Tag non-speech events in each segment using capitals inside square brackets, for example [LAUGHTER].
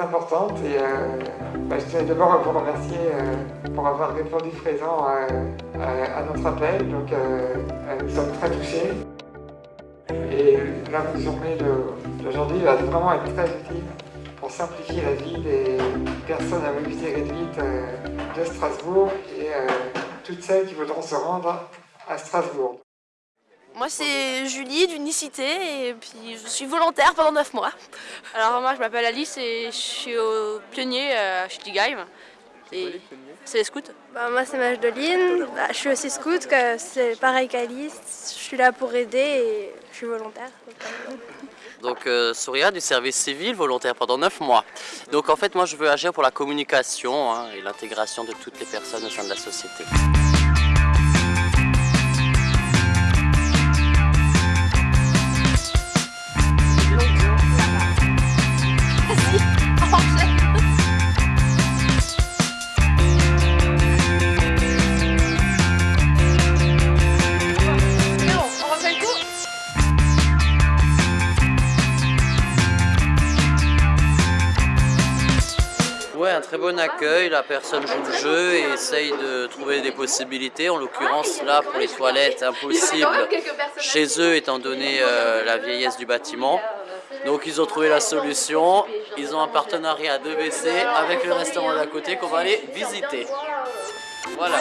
importante et bah, je tiens d'abord vous remercier pour avoir répondu présent à notre appel. Donc nous sommes très touchés. Et la journée d'aujourd'hui va vraiment être très utile pour simplifier la vie des personnes à mobilité réduite de Strasbourg et toutes celles qui voudront se rendre à Strasbourg. Moi c'est Julie d'Unicité et puis je suis volontaire pendant 9 mois. Alors moi je m'appelle Alice et je suis au pionnier à Schtigheim. C'est les scouts bah, Moi c'est Majdeline, bah, je suis aussi scout, c'est pareil qu'Alice. Je suis là pour aider et je suis volontaire. Donc euh, Souria du service civil volontaire pendant 9 mois. Donc en fait moi je veux agir pour la communication hein, et l'intégration de toutes les personnes au sein de la société. Un très bon accueil, la personne joue le jeu et essaye de trouver des possibilités. En l'occurrence, là, pour les toilettes, impossible chez eux étant donné euh, la vieillesse du bâtiment. Donc ils ont trouvé la solution, ils ont un partenariat à 2BC avec le restaurant d'à côté qu'on va aller visiter. Voilà.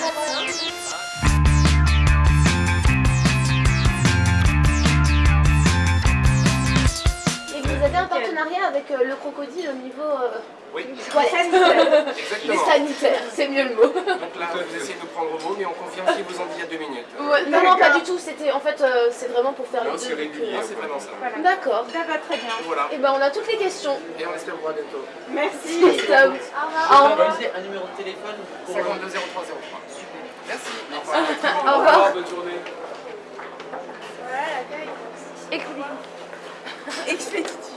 Partenariat avec euh, le crocodile au niveau euh, oui. sanitaire. sanitaire, c'est mieux le mot. Donc là, vous essayez de prendre vos mots, mais on confirme si vous en dit il y a deux minutes. non, non, pas du tout. C'était en fait, euh, c'est vraiment pour faire non, les deux. c'est régulier, c'est vraiment ça. D'accord. Ça va très bien. Voilà. Et eh ben on a toutes les questions. Et on espère vous voir bientôt. Merci. Stop. Au revoir. un numéro de téléphone 52 03 Super. Merci. Au revoir. [LAUGHS] Bonne journée. Voilà l'accueil. Expéditif. Bon,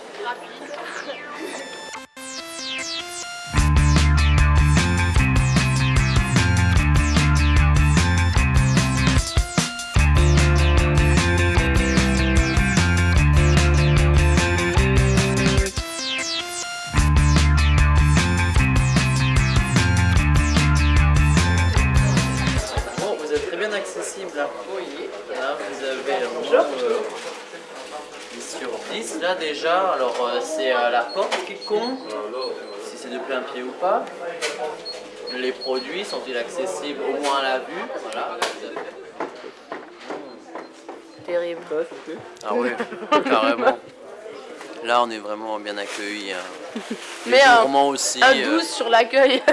vous êtes très bien accessible. Oui. Là, vous avez un euh, 10 sur 10 là déjà. Alors euh, c'est euh, la porte qui compte, si c'est de plein pied ou pas. Les produits sont-ils accessibles au moins à la vue? Voilà. Terrible. Ah oui, carrément. Là, on est vraiment bien accueillis. hein. [LAUGHS] Mais un- gourmands aussi. Un euh, 12 sur l'accueil. [LAUGHS]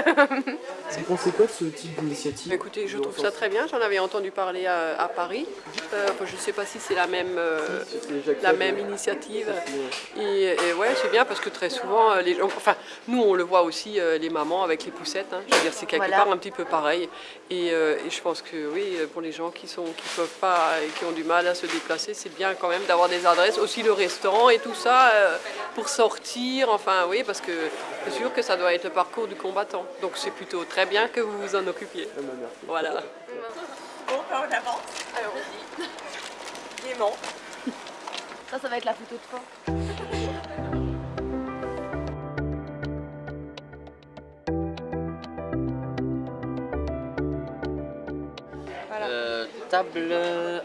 Vous pensez quoi de ce type d'initiative Écoutez, je trouve ça très bien. J'en avais entendu parler à, à Paris. Euh, je ne sais pas si c'est la même, euh, la même initiative. Et, et ouais, c'est bien parce que très souvent, euh, les gens, enfin, nous on le voit aussi, euh, les mamans avec les poussettes. hein. je veux dire, c'est quelque Voilà. part un petit peu pareil. Et, euh, et je pense que oui, pour les gens qui sont, qui peuvent pas et qui ont du mal à se déplacer, c'est bien quand même d'avoir des adresses, aussi le restaurant et tout ça euh, pour sortir. Enfin, oui, parce que c'est sûr que ça doit être le parcours du combattant. Donc c'est plutôt très bien que vous vous en occupiez. Voilà. Bon, ben on avance. Alors, on Gaiement. Ça, ça va être la photo de fin. euh, table.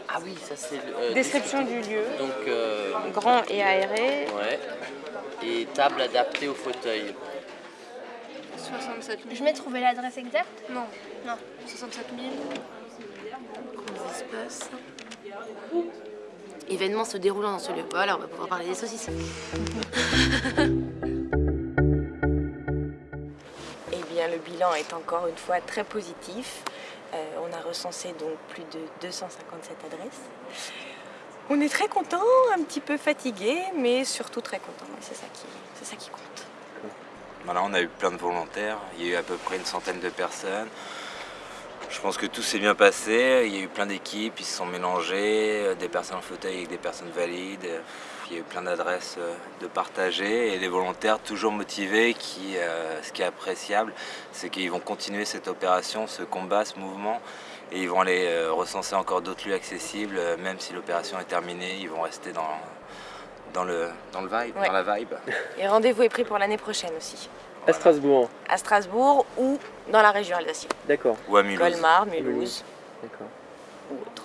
Ah oui, ça c'est. euh, Description du lieu. Donc, euh, Grand et aéré. ouais. Et table adaptée au fauteuil. 67 000. Je vais trouver l'adresse exacte Non. Non. 67 000. Comment ça se passe Événement se déroulant dans ce lieu. Voilà, on va pouvoir parler des saucisses. [LAUGHS] Eh bien, le bilan est encore une fois très positif. Euh, on a recensé donc plus de 257 adresses. On est très content, un petit peu fatigué, mais surtout très content. C'est ça qui, ça compte. Voilà, on a eu plein de volontaires, il y a eu à peu près une centaine de personnes. Je pense que tout s'est bien passé, il y a eu plein d'équipes, ils se sont mélangés, euh, des personnes en fauteuil avec des personnes valides. Il y a eu plein d'adresses euh, de partager et des volontaires toujours motivés euh, ce qui est appréciable, c'est qu'ils vont continuer cette opération, ce combat, ce mouvement et ils vont aller euh, recenser encore d'autres lieux accessibles, euh, même si l'opération est terminée, ils vont rester dans, dans le, dans le vibe, Ouais. dans la vibe. [LAUGHS] Et rendez-vous est pris pour l'année prochaine aussi. À Strasbourg. À Strasbourg ou dans la région Alsacienne. D'accord. Ou à Mulhouse. Colmar, Mulhouse D'accord. ou autre.